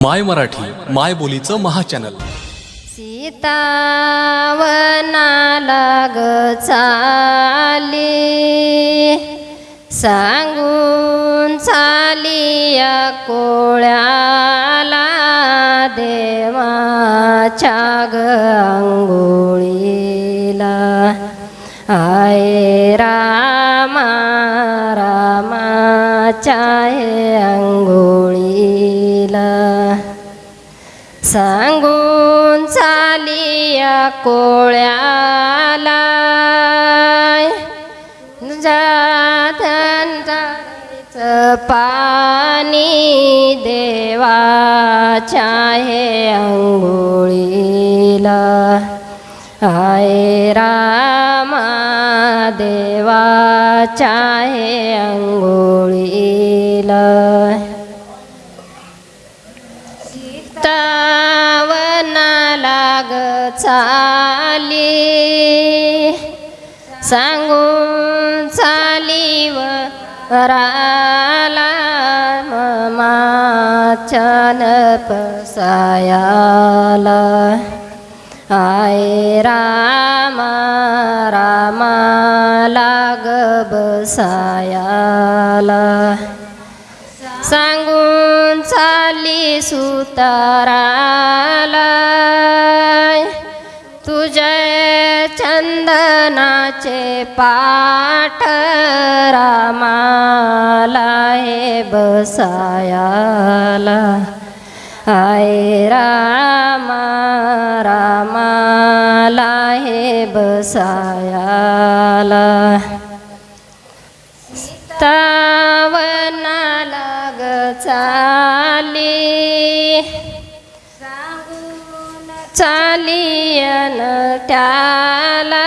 माय मराठी माय बोलीचं महाचॅनल. सीतावनाला ग चाली सांगून चाली या कोळ्याला देवाच्या ग अंघोळीला आये रामा रामाच्या हे अंघोळीला सांगून चालिया कोळ्याला. जाधनचं पाणी देवाच्या हे अंघोळीला आय रामा देवाच्या हे अंघोळीला सावना लाग चाली. सांगून चाली वराला माचन पसायाला आय रामा रामा लाग बसायाला सांगून खाली सुताराला तुझे चंदनाचे पाठ रामाला हे बसायाला. आय रामा रामाला हे बसायाला. तावनाला ग चाली चाली त्याला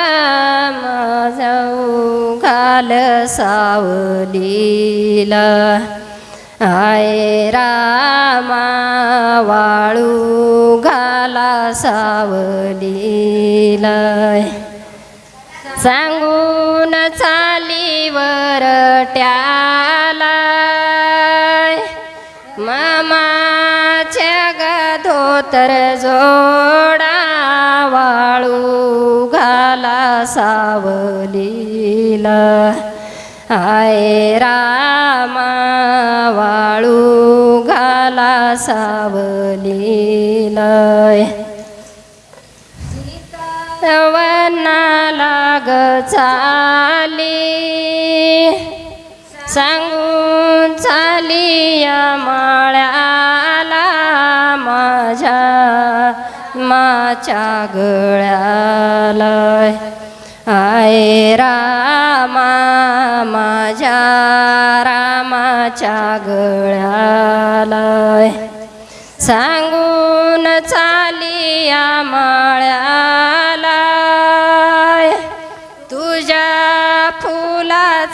माझं घाल सावलीला. आय रामा वाळू घाला सावलीला. सांगून चालीवर ट्याला मामाच्या गधोतर जोडा वाळू घाला सावलीला. आय रामा वाळू घाला सावलीला. वनाला लाग चाली. सांगून चाली या माळ्याला माझ्या माच्या गळ्याला. आय रामा माझ्या रामाच्या गळ्याला. सांगून चाली या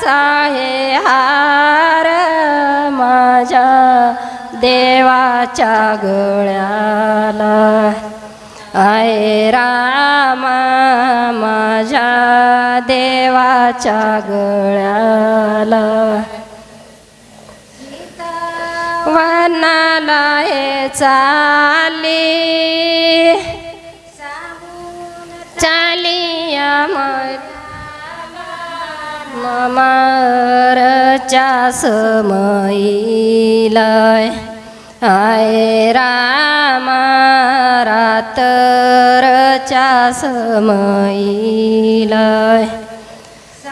आहे हार माझ्या देवाच्या गळ्याला. आय रामा माझ्या देवाच्या गळ्याला. वनाला हे चाली मरच्या लय आय रामा रातरच्या लय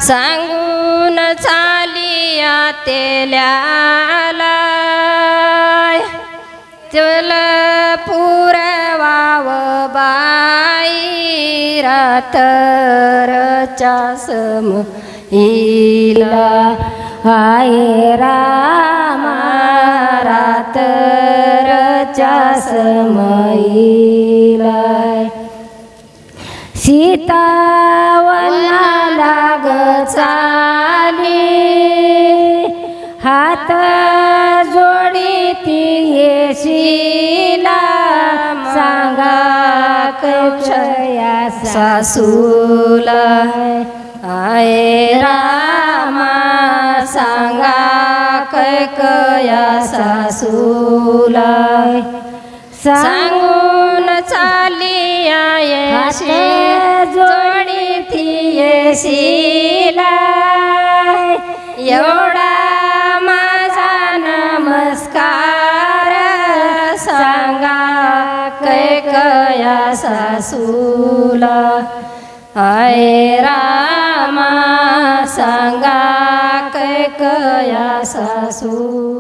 सांगून चालिया तेल्याला चल पुरवाव बाई रातरच्या सम इला हाय रामा रातरच्या समईला सीतावना लाग चाली हात जोडी ती येशीला. सांगा कक्षया सासूला. आय रामा सांगा कैकया सासूला. सांगून चाली येशी जोडी ती येशीला एवढा माझा नमस्कार सांगा कैकया सासूला. आय रामा सांगा कैकया सासू?